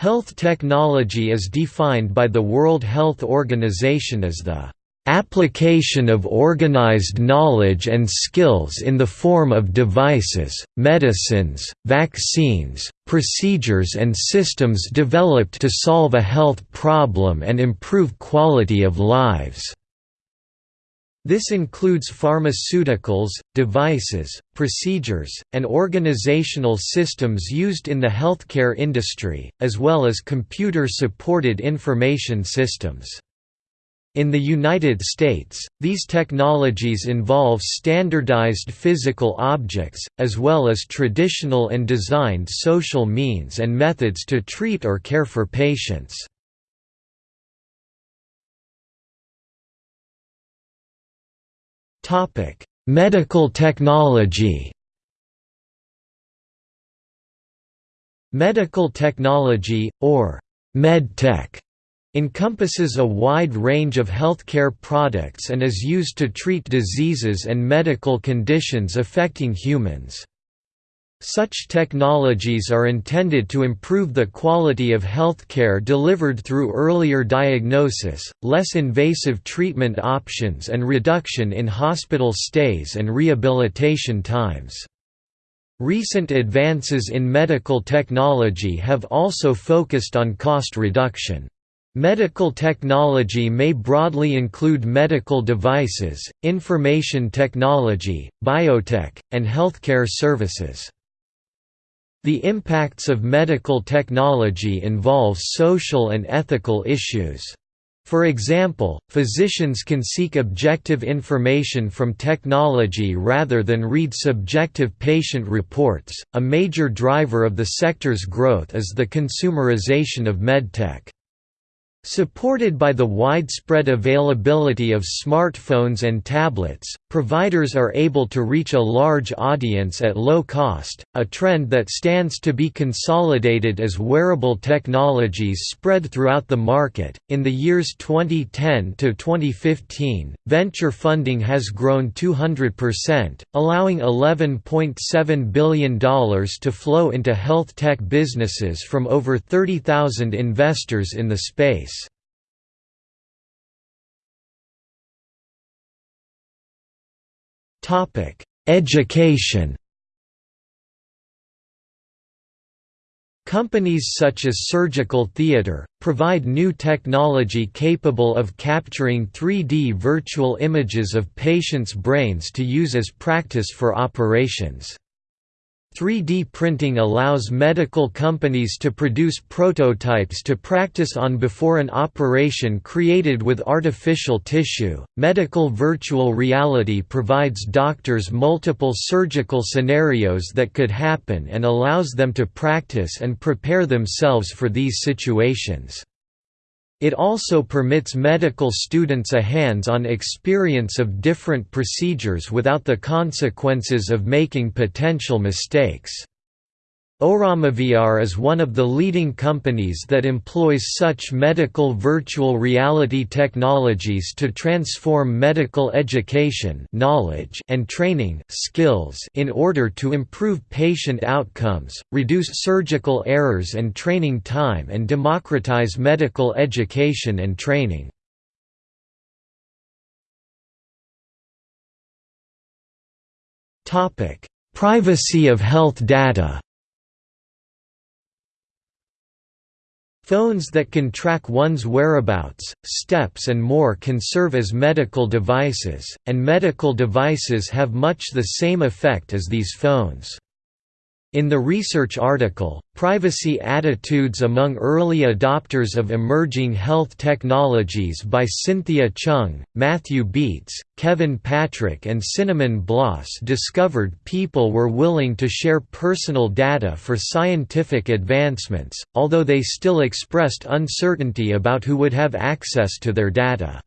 Health technology is defined by the World Health Organization as the application of organized knowledge and skills in the form of devices, medicines, vaccines, procedures and systems developed to solve a health problem and improve quality of lives. This includes pharmaceuticals, devices, procedures, and organizational systems used in the healthcare industry, as well as computer-supported information systems. In the United States, these technologies involve standardized physical objects, as well as traditional and designed social means and methods to treat or care for patients. Topic: Medical technology. Medical technology or medtech encompasses a wide range of healthcare products and is used to treat diseases and medical conditions affecting humans. Such technologies are intended to improve the quality of healthcare delivered through earlier diagnosis, less invasive treatment options and reduction in hospital stays and rehabilitation times. Recent advances in medical technology have also focused on cost reduction. Medical technology may broadly include medical devices, information technology, biotech, and healthcare services. The impacts of medical technology involve social and ethical issues. For example, physicians can seek objective information from technology rather than read subjective patient reports. A major driver of the sector's growth is the consumerization of medtech. Supported by the widespread availability of smartphones and tablets, providers are able to reach a large audience at low cost, a trend that stands to be consolidated as wearable technologies spread throughout the market. In the years 2010 to 2015, venture funding has grown 200%, allowing $11.7 billion to flow into health tech businesses from over 30,000 investors in the space. Topic: Education. Companies such as Surgical Theatre, provide new technology capable of capturing 3D virtual images of patients' brains to use as practice for operations. 3D printing allows medical companies to produce prototypes to practice on before an operation created with artificial tissue. Medical virtual reality provides doctors multiple surgical scenarios that could happen and allows them to practice and prepare themselves for these situations. It also permits medical students a hands-on experience of different procedures without the consequences of making potential mistakes. ORamaVR is one of the leading companies that employs such medical virtual reality technologies to transform medical education knowledge and training skills in order to improve patient outcomes, reduce surgical errors and training time and democratize medical education and training. Privacy of health data Phones that can track one's whereabouts, steps and more can serve as medical devices, and medical devices have much the same effect as these phones. In the research article, Privacy Attitudes Among Early Adopters of Emerging Health Technologies by Cynthia Cheung, Matthew Bietz, Kevin Patrick and Cinnamon Bloss discovered people were willing to share personal data for scientific advancements, although they still expressed uncertainty about who would have access to their data.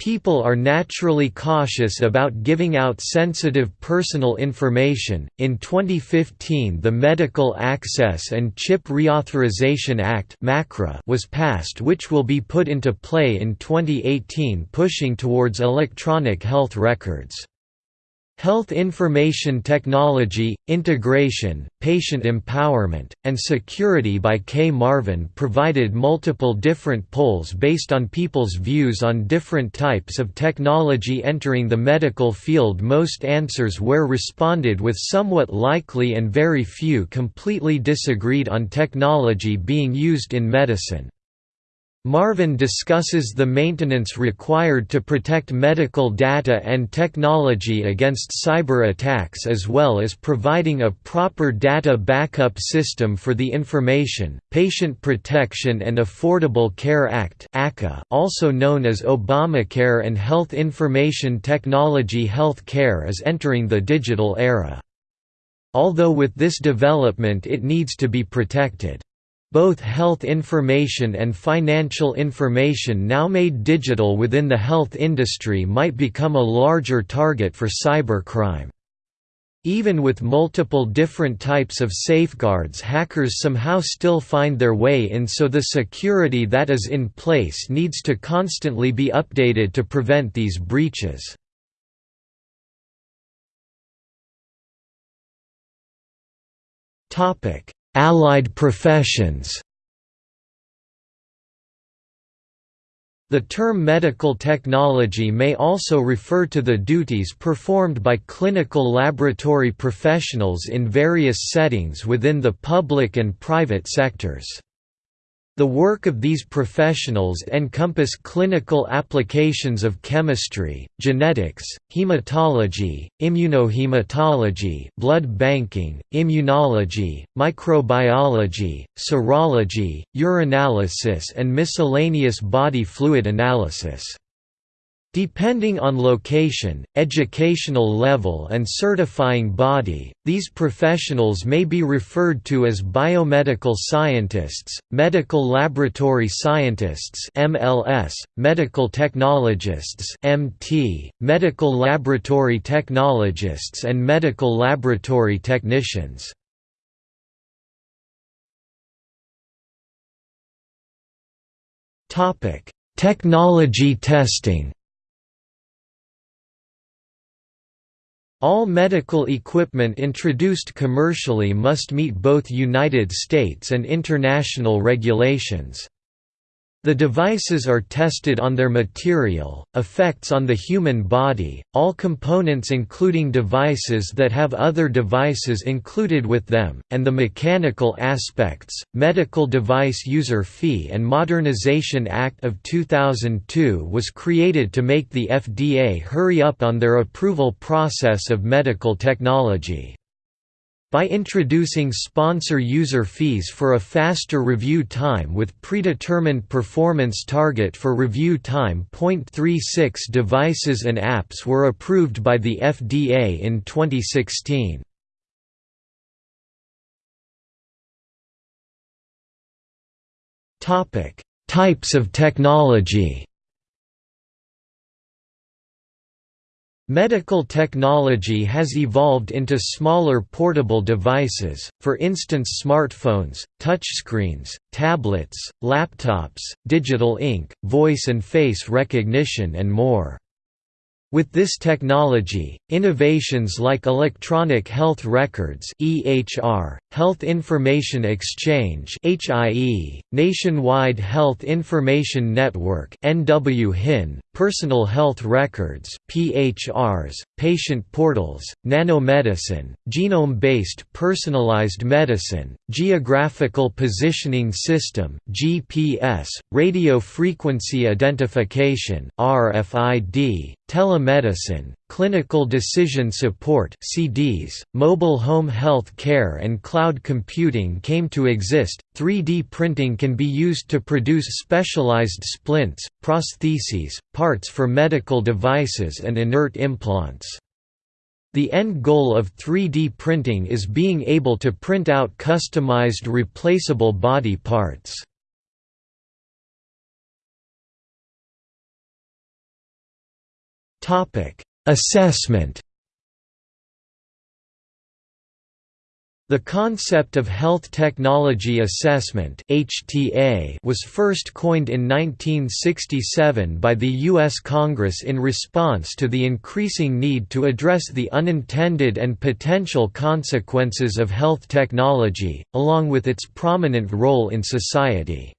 People are naturally cautious about giving out sensitive personal information. In 2015, the Medicare Access and CHIP Reauthorization Act was passed, which will be put into play in 2018, pushing towards electronic health records. Health Information Technology, Integration, Patient Empowerment, and Security by K. Marvin provided multiple different polls based on people's views on different types of technology entering the medical field Most answers were responded with somewhat likely and very few completely disagreed on technology being used in medicine. Marvin discusses the maintenance required to protect medical data and technology against cyber attacks as well as providing a proper data backup system for the Information, Patient Protection and Affordable Care Act also known as Obamacare and Health Information Technology Health care is entering the digital era. Although with this development it needs to be protected. Both health information and financial information now made digital within the health industry might become a larger target for cybercrime. Even with multiple different types of safeguards hackers somehow still find their way in so the security that is in place needs to constantly be updated to prevent these breaches. Allied professions The term medical technology may also refer to the duties performed by clinical laboratory professionals in various settings within the public and private sectors. The work of these professionals encompass clinical applications of chemistry, genetics, hematology, immunohematology, blood banking, immunology, microbiology, serology, urinalysis and miscellaneous body fluid analysis. Depending on location, educational level and certifying body, these professionals may be referred to as biomedical scientists, medical laboratory scientists MLS, medical technologists MT, medical laboratory technologists and medical laboratory technicians. Technology testing All medical equipment introduced commercially must meet both United States and international regulations. The devices are tested on their material, effects on the human body, all components including devices that have other devices included with them, and the mechanical aspects. Medical Device User Fee and Modernization Act of 2002 was created to make the FDA hurry up on their approval process of medical technology. By introducing sponsor user fees for a faster review time with predetermined performance target for review time. 0.36 devices and apps were approved by the FDA in 2016. Topic: Types of technology. Medical technology has evolved into smaller portable devices, for instance smartphones, touchscreens, tablets, laptops, digital ink, voice and face recognition and more. With this technology, innovations like electronic health records (EHR), health information exchange (HIE), nationwide health information network (NWHIN), personal health records (PHRs), patient portals, nanomedicine, genome-based personalized medicine, geographical positioning system (GPS), radio frequency identification (RFID), telemedicine, clinical decision support (CDS), mobile home health care and cloud computing came to exist. 3D printing can be used to produce specialized splints, prostheses, parts for medical devices and inert implants. The end goal of 3D printing is being able to print out customized replaceable body parts. Topic: Assessment. The concept of Health Technology Assessment (HTA) was first coined in 1967 by the U.S. Congress in response to the increasing need to address the unintended and potential consequences of health technology, along with its prominent role in society.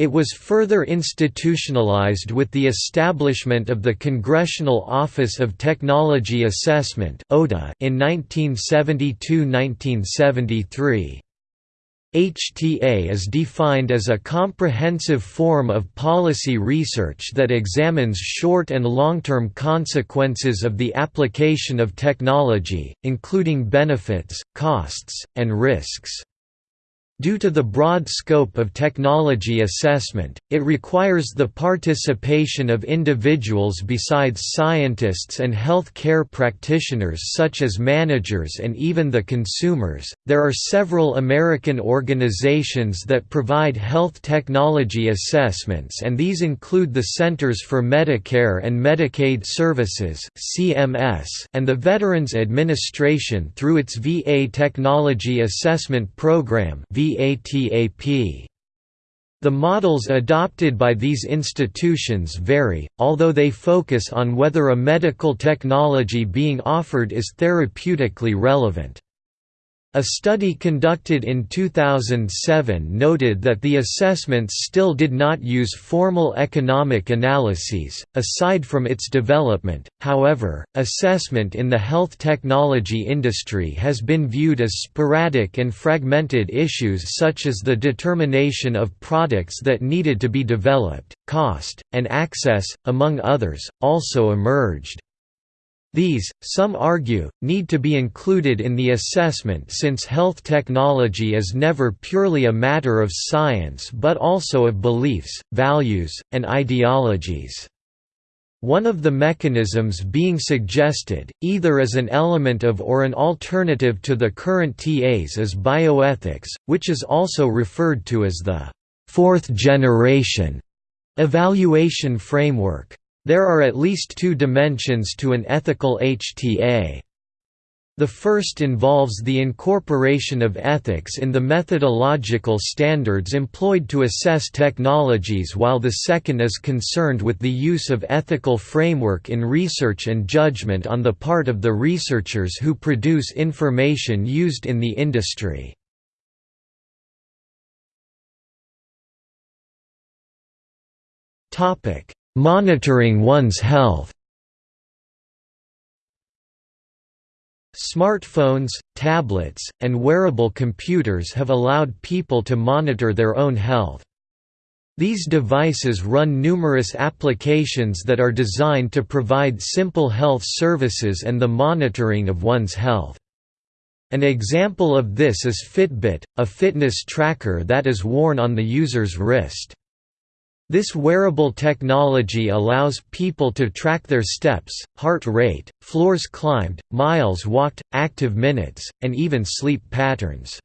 It was further institutionalized with the establishment of the Congressional Office of Technology Assessment in 1972–1973. HTA is defined as a comprehensive form of policy research that examines short and long-term consequences of the application of technology, including benefits, costs, and risks. Due to the broad scope of technology assessment, it requires the participation of individuals besides scientists and health care practitioners such as managers and even the consumers. There are several American organizations that provide health technology assessments and these include the Centers for Medicare and Medicaid Services (CMS) and the Veterans Administration through its VA Technology Assessment Program VATAP. The models adopted by these institutions vary, although they focus on whether a medical technology being offered is therapeutically relevant. A study conducted in 2007 noted that the assessments still did not use formal economic analyses. Aside from its development, however, assessment in the health technology industry has been viewed as sporadic and fragmented issues such as the determination of products that needed to be developed, cost, and access, among others, also emerged. These, some argue, need to be included in the assessment since health technology is never purely a matter of science but also of beliefs, values, and ideologies. One of the mechanisms being suggested, either as an element of or an alternative to the current TAs is bioethics, which is also referred to as the fourth generation evaluation framework. There are at least two dimensions to an ethical HTA. The first involves the incorporation of ethics in the methodological standards employed to assess technologies while the second is concerned with the use of ethical framework in research and judgment on the part of the researchers who produce information used in the industry. Topic Monitoring one's health Smartphones, tablets, and wearable computers have allowed people to monitor their own health. These devices run numerous applications that are designed to provide simple health services and the monitoring of one's health. An example of this is Fitbit, a fitness tracker that is worn on the user's wrist. This wearable technology allows people to track their steps, heart rate, floors climbed, miles walked, active minutes, and even sleep patterns.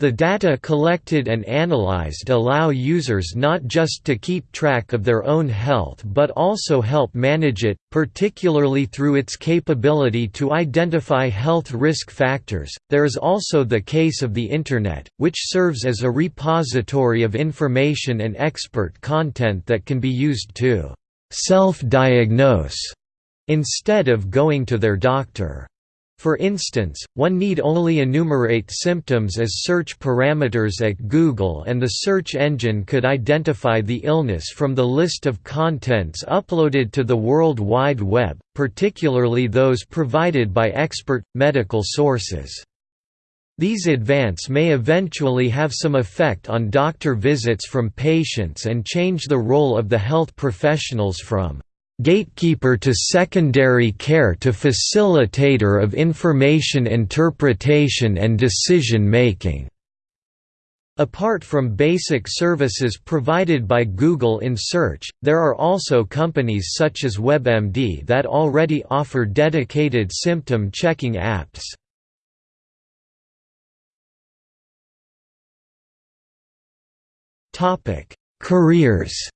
The data collected and analyzed allow users not just to keep track of their own health but also help manage it, particularly through its capability to identify health risk factors. There is also the case of the Internet, which serves as a repository of information and expert content that can be used to self diagnose instead of going to their doctor. For instance, one need only enumerate symptoms as search parameters at Google and the search engine could identify the illness from the list of contents uploaded to the World Wide Web, particularly those provided by expert, medical sources. These advance may eventually have some effect on doctor visits from patients and change the role of the health professionals from gatekeeper to secondary care to facilitator of information interpretation and decision-making. Apart from basic services provided by Google in Search, there are also companies such as WebMD that already offer dedicated symptom checking apps. Careers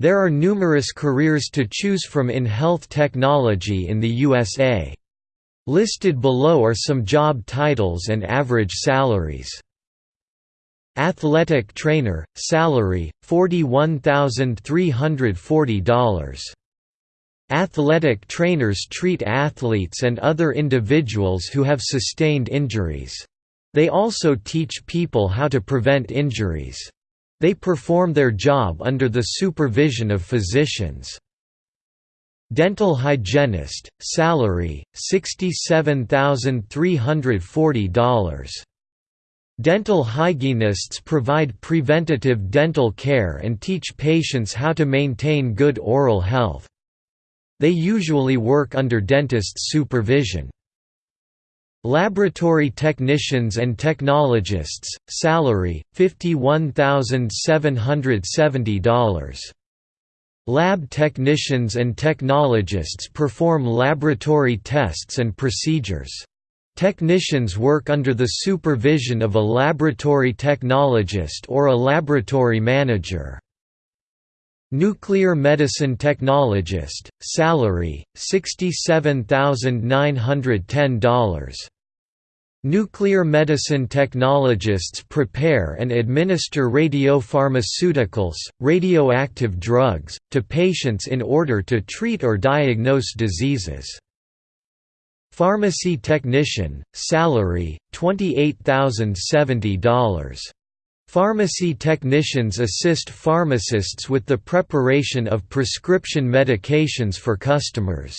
There are numerous careers to choose from in health technology in the USA. Listed below are some job titles and average salaries. Athletic trainer, salary, $41,340. Athletic trainers treat athletes and other individuals who have sustained injuries. They also teach people how to prevent injuries. They perform their job under the supervision of physicians. Dental hygienist, salary, $67,340. Dental hygienists provide preventative dental care and teach patients how to maintain good oral health. They usually work under dentist's supervision. Laboratory technicians and technologists, salary, $51,770. Lab technicians and technologists perform laboratory tests and procedures. Technicians work under the supervision of a laboratory technologist or a laboratory manager. Nuclear medicine technologist, salary, $67,910. Nuclear medicine technologists prepare and administer radiopharmaceuticals, radioactive drugs, to patients in order to treat or diagnose diseases. Pharmacy technician, salary, $28,070. Pharmacy technicians assist pharmacists with the preparation of prescription medications for customers.